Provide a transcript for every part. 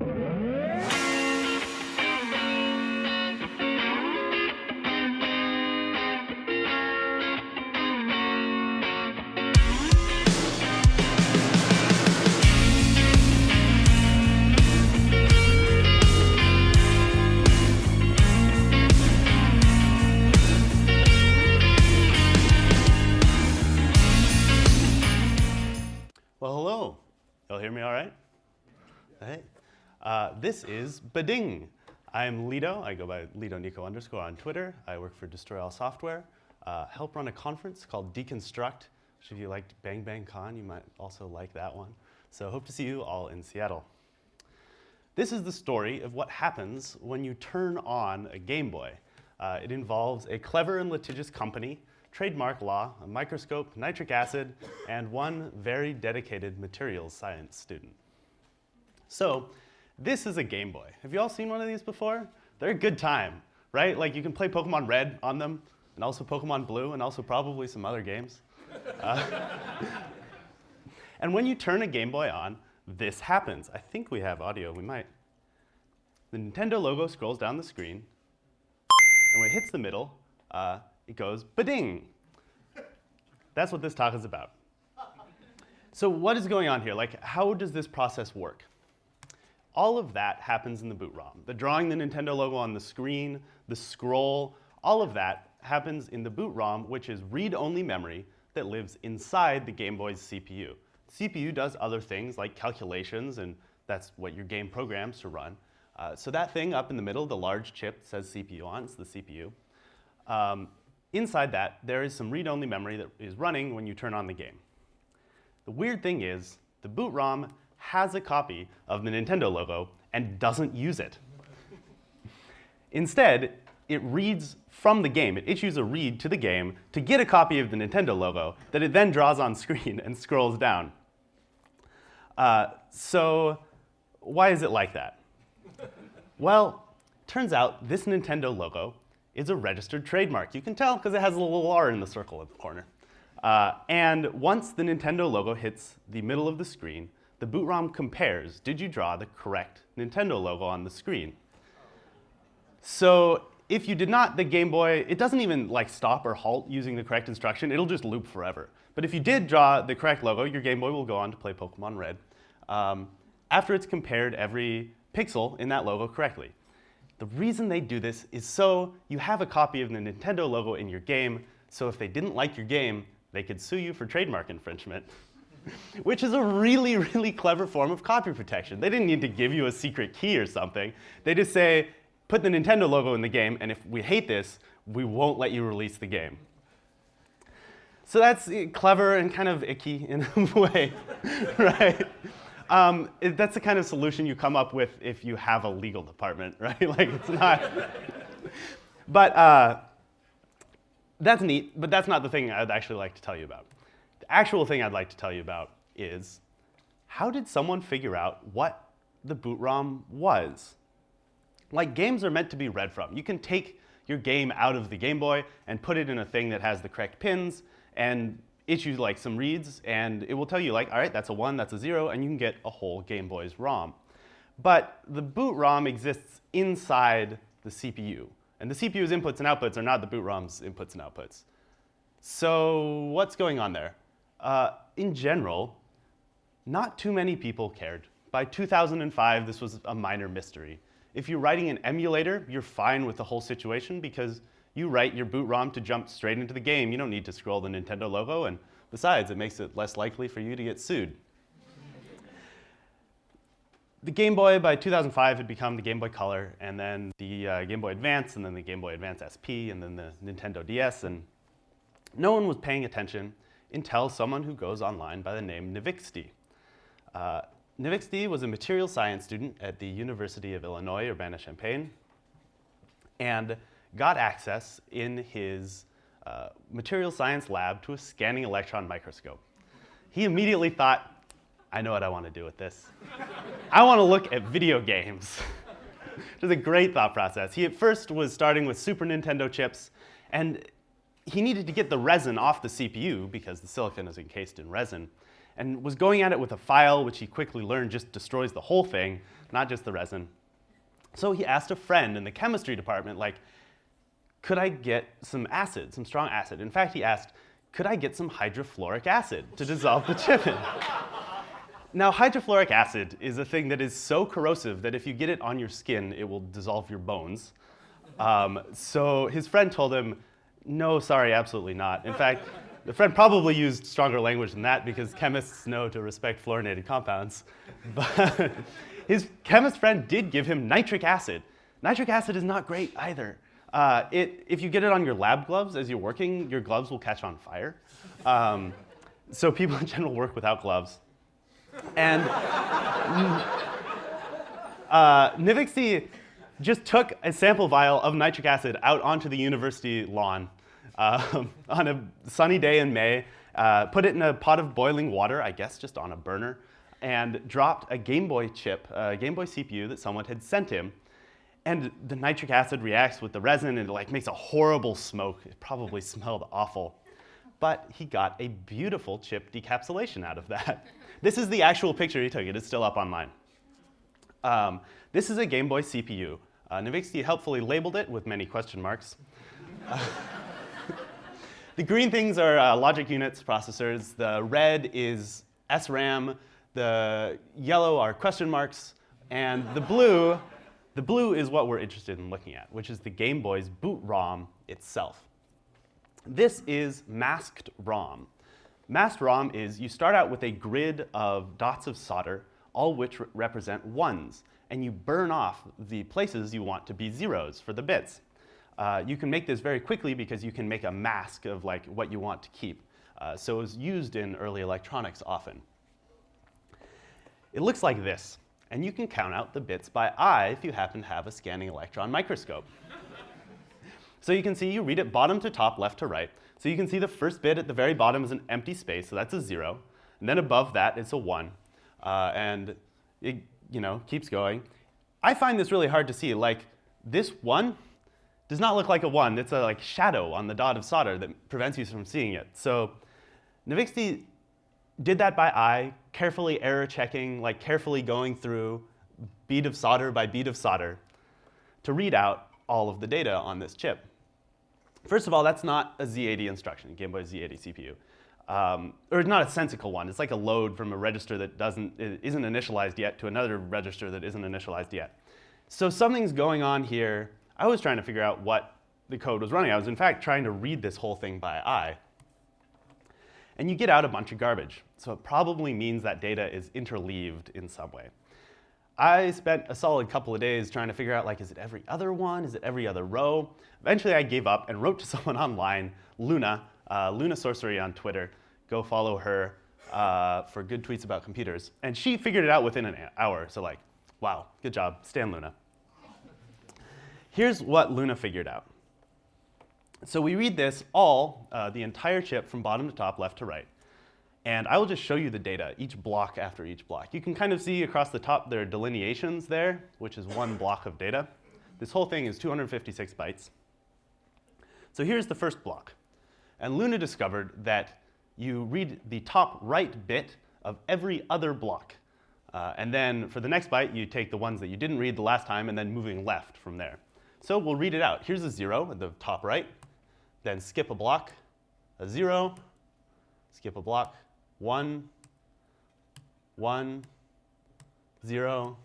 Well, hello. Y'all hear me all right? Hey. Uh, this is Bading. I'm Lito. I go by Lito Nico underscore on Twitter. I work for Destroy All Software. Uh, help run a conference called Deconstruct, if you liked Bang Bang Con, you might also like that one. So hope to see you all in Seattle. This is the story of what happens when you turn on a Game Boy. Uh, it involves a clever and litigious company trademark law, a microscope, nitric acid, and one very dedicated materials science student. So this is a Game Boy. Have you all seen one of these before? They're a good time, right? Like you can play Pokemon Red on them, and also Pokemon Blue, and also probably some other games. Uh, and when you turn a Game Boy on, this happens. I think we have audio, we might. The Nintendo logo scrolls down the screen, and when it hits the middle, uh, it goes ba-ding. That's what this talk is about. So what is going on here? Like, how does this process work? All of that happens in the boot ROM. The drawing the Nintendo logo on the screen, the scroll, all of that happens in the boot ROM, which is read-only memory that lives inside the Game Boy's CPU. CPU does other things like calculations, and that's what your game programs to run. Uh, so that thing up in the middle, the large chip says CPU on, it's the CPU. Um, Inside that, there is some read-only memory that is running when you turn on the game. The weird thing is, the boot ROM has a copy of the Nintendo logo and doesn't use it. Instead, it reads from the game. It issues a read to the game to get a copy of the Nintendo logo that it then draws on screen and scrolls down. Uh, so why is it like that? well, turns out this Nintendo logo is a registered trademark. You can tell because it has a little R in the circle at the corner. Uh, and once the Nintendo logo hits the middle of the screen, the boot ROM compares, did you draw the correct Nintendo logo on the screen? So if you did not, the Game Boy, it doesn't even like stop or halt using the correct instruction. It'll just loop forever. But if you did draw the correct logo, your Game Boy will go on to play Pokemon Red um, after it's compared every pixel in that logo correctly. The reason they do this is so you have a copy of the Nintendo logo in your game, so if they didn't like your game, they could sue you for trademark infringement. Which is a really, really clever form of copy protection. They didn't need to give you a secret key or something. They just say, put the Nintendo logo in the game, and if we hate this, we won't let you release the game. So that's eh, clever and kind of icky in a way, right? Um, it, that's the kind of solution you come up with if you have a legal department, right? like it's not. but uh, that's neat, but that's not the thing I'd actually like to tell you about. Actual thing I'd like to tell you about is how did someone figure out what the boot ROM was? Like games are meant to be read from. You can take your game out of the Game Boy and put it in a thing that has the correct pins and issue like some reads and it will tell you like, all right, that's a one, that's a zero, and you can get a whole Game Boy's ROM. But the boot ROM exists inside the CPU. And the CPU's inputs and outputs are not the boot ROM's inputs and outputs. So what's going on there? Uh, in general, not too many people cared. By 2005, this was a minor mystery. If you're writing an emulator, you're fine with the whole situation because you write your boot ROM to jump straight into the game. You don't need to scroll the Nintendo logo, and besides, it makes it less likely for you to get sued. the Game Boy, by 2005, had become the Game Boy Color, and then the uh, Game Boy Advance, and then the Game Boy Advance SP, and then the Nintendo DS, and no one was paying attention until someone who goes online by the name Neviksti. Uh, was a material science student at the University of Illinois, Urbana-Champaign, and got access in his uh, material science lab to a scanning electron microscope. He immediately thought, I know what I want to do with this. I want to look at video games. Which is a great thought process. He at first was starting with Super Nintendo chips, and he needed to get the resin off the CPU because the silicon is encased in resin. and was going at it with a file, which he quickly learned just destroys the whole thing, not just the resin. So he asked a friend in the chemistry department, like, could I get some acid, some strong acid? In fact, he asked, could I get some hydrofluoric acid to dissolve the chip in? Now, hydrofluoric acid is a thing that is so corrosive that if you get it on your skin, it will dissolve your bones. Um, so his friend told him, no, sorry, absolutely not. In fact, the friend probably used stronger language than that because chemists know to respect fluorinated compounds. But his chemist friend did give him nitric acid. Nitric acid is not great either. Uh, it, if you get it on your lab gloves as you're working, your gloves will catch on fire. Um, so people in general work without gloves. And uh, Neviksti just took a sample vial of nitric acid out onto the university lawn um, on a sunny day in May, uh, put it in a pot of boiling water, I guess just on a burner, and dropped a Game Boy chip, a Game Boy CPU that someone had sent him. And the nitric acid reacts with the resin and it like makes a horrible smoke. It probably smelled awful. But he got a beautiful chip decapsulation out of that. This is the actual picture he took. It is still up online. Um, this is a Game Boy CPU. Uh, helpfully labeled it with many question marks. The green things are uh, logic units, processors. The red is SRAM. The yellow are question marks. And the blue, the blue is what we're interested in looking at, which is the Game Boy's boot ROM itself. This is masked ROM. Masked ROM is you start out with a grid of dots of solder, all which re represent ones, and you burn off the places you want to be zeros for the bits. Uh, you can make this very quickly because you can make a mask of like what you want to keep. Uh, so it was used in early electronics often. It looks like this, and you can count out the bits by eye if you happen to have a scanning electron microscope. so you can see you read it bottom to top, left to right. So you can see the first bit at the very bottom is an empty space, so that's a zero. And then above that, it's a one. Uh, and it you know, keeps going. I find this really hard to see. Like, this one does not look like a one. It's a like shadow on the dot of solder that prevents you from seeing it. So Neviksti did that by eye, carefully error checking, like carefully going through bead of solder by bead of solder to read out all of the data on this chip. First of all, that's not a Z80 instruction, Game Boy Z80 CPU. Um, or not a sensical one. It's like a load from a register that doesn't, isn't initialized yet to another register that isn't initialized yet. So something's going on here. I was trying to figure out what the code was running. I was, in fact, trying to read this whole thing by eye. And you get out a bunch of garbage. So it probably means that data is interleaved in some way. I spent a solid couple of days trying to figure out, like, is it every other one? Is it every other row? Eventually, I gave up and wrote to someone online, Luna, uh, Luna Sorcery on Twitter. Go follow her uh, for good tweets about computers. And she figured it out within an hour. So like, wow, good job, Stan Luna. Here's what Luna figured out. So we read this all, uh, the entire chip from bottom to top, left to right. And I will just show you the data, each block after each block. You can kind of see across the top there are delineations there, which is one block of data. This whole thing is 256 bytes. So here's the first block. And Luna discovered that you read the top right bit of every other block. Uh, and then for the next byte, you take the ones that you didn't read the last time and then moving left from there. So we'll read it out. Here's a zero at the top right. Then skip a block, a zero, skip a block, one, one, zero,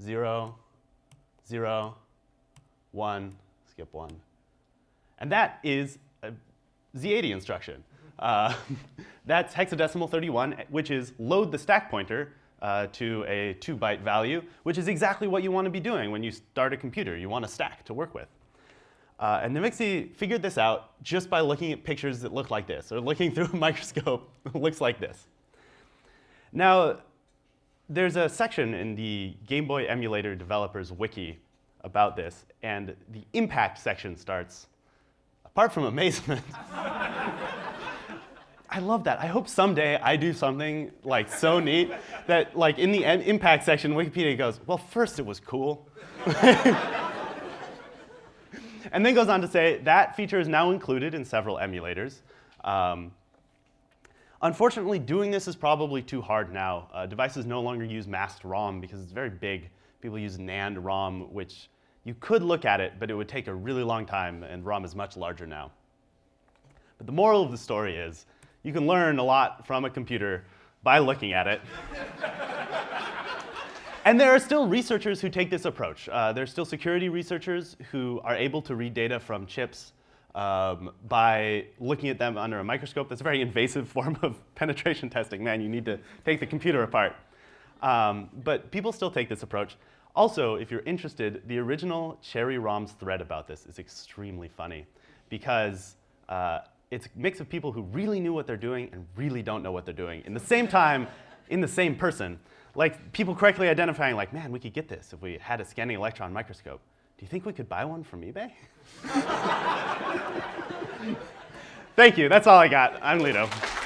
zero, zero, one, skip one. And that is a Z80 instruction. Uh, that's hexadecimal 31, which is load the stack pointer uh, to a two byte value, which is exactly what you want to be doing when you start a computer. You want a stack to work with. Uh, and Neviksti figured this out just by looking at pictures that look like this, or looking through a microscope that looks like this. Now, there's a section in the Game Boy emulator developers wiki about this, and the impact section starts, apart from amazement, I love that. I hope someday I do something like so neat that like in the impact section, Wikipedia goes, well, first it was cool. and then goes on to say that feature is now included in several emulators. Um, Unfortunately, doing this is probably too hard now. Uh, devices no longer use masked ROM because it's very big. People use NAND ROM, which you could look at it, but it would take a really long time, and ROM is much larger now. But the moral of the story is you can learn a lot from a computer by looking at it. and there are still researchers who take this approach. Uh, there are still security researchers who are able to read data from chips um, by looking at them under a microscope. That's a very invasive form of penetration testing. Man, you need to take the computer apart. Um, but people still take this approach. Also, if you're interested, the original Cherry ROMs thread about this is extremely funny because uh, it's a mix of people who really knew what they're doing and really don't know what they're doing in the same time, in the same person. Like people correctly identifying like, man, we could get this if we had a scanning electron microscope. Do you think we could buy one from eBay? Thank you. That's all I got. I'm Lito.